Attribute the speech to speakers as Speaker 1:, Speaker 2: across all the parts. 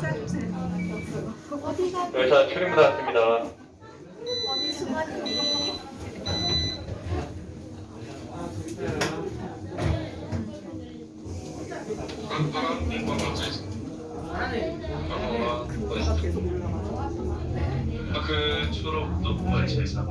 Speaker 1: 찾아주세요.
Speaker 2: 여기서 출입문 왔습니다.
Speaker 1: 어디 수건이?
Speaker 2: 아빠랑 민망
Speaker 1: 맞춰있습니다.
Speaker 2: 그 졸업도
Speaker 1: 발제사.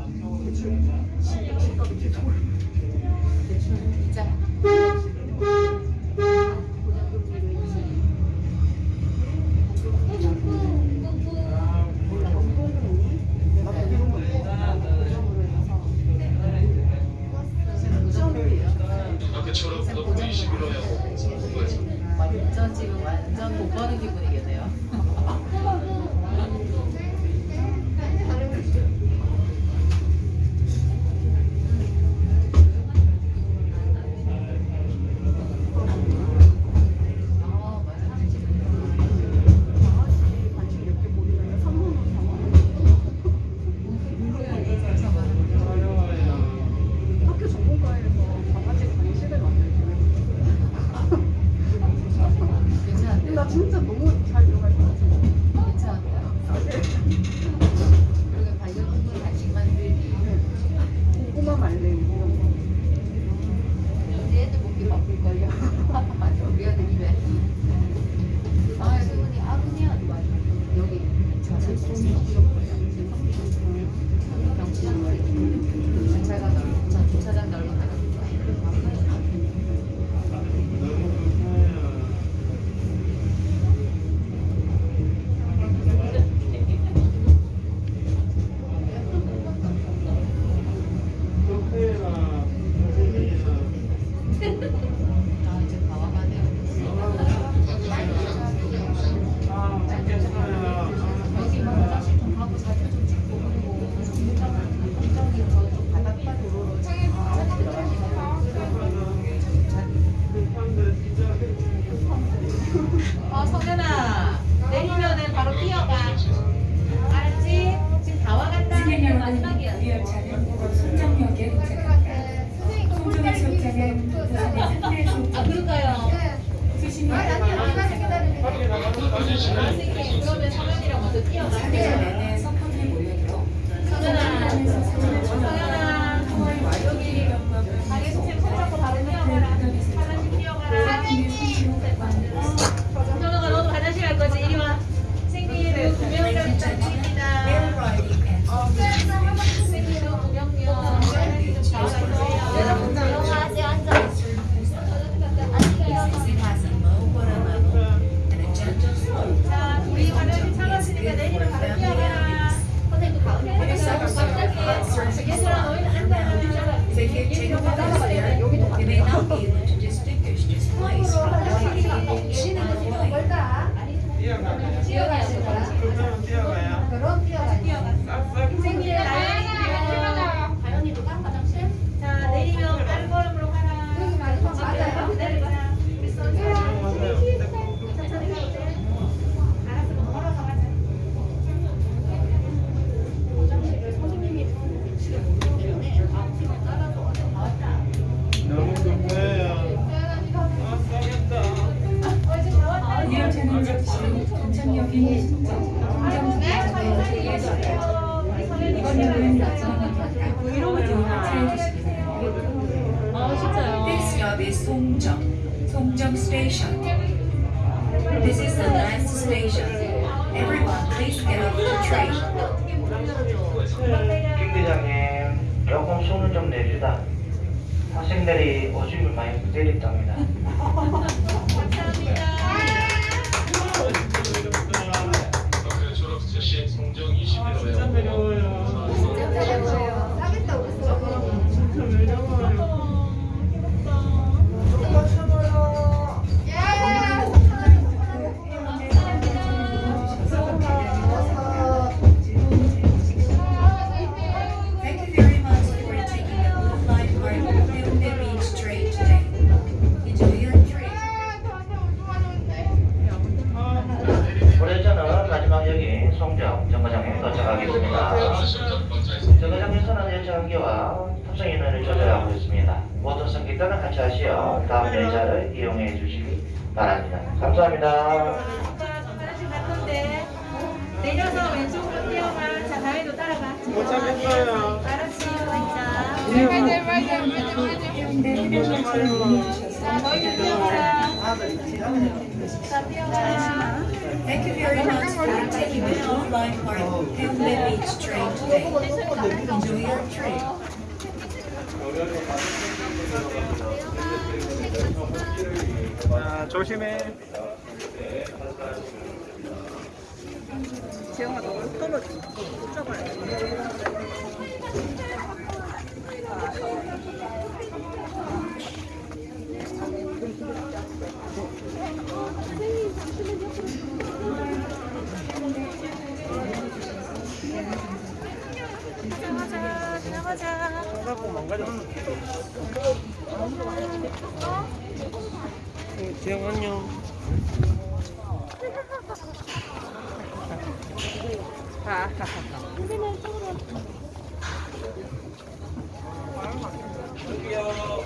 Speaker 1: 못 가는 기분이
Speaker 3: 진짜 너무 잘 어,
Speaker 1: 성현아. 내리면은 바로 뛰어가. 알았지? 지금 다 와간다. 마지막이야.
Speaker 4: 우리 열차는 송정역에 도착합니다. 송정역 수역장은 부산의
Speaker 1: 아, 그럴까요?
Speaker 4: 수신이
Speaker 1: 아, 아니야. 그러면 성현이랑 먼저 뛰어가.
Speaker 4: is Songjeong, Songjeong Station. This is the last station. Everyone, please get off the train.
Speaker 5: 김 대장님, 조금 손을 좀 내주다. 학생들이 오줌을 많이 부대립답니다. 들어가고 있습니다. 모든 성객들은 같이 하시어 다음 대자를 이용해 주시기 바랍니다. 감사합니다.
Speaker 1: 내려서 왼쪽으로 뛰어가. 자, 다혜도 따라가.
Speaker 6: 못 잡겠어요.
Speaker 4: 알았지, 맞아. 맞아, 맞아, 맞아, 맞아.
Speaker 1: 자, 너희들 뛰어가라. 자, 뛰어가라.
Speaker 4: Thank you very much for taking the online part and the beach train today. Enjoy your trip.
Speaker 6: 자, 조심해.
Speaker 3: 재영아 너 떨어져. 붙잡아야 돼.
Speaker 6: 지영 안녕.
Speaker 1: 거예요.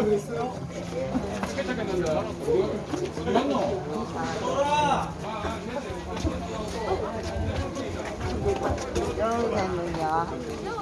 Speaker 1: 여기서 잠깐 기다리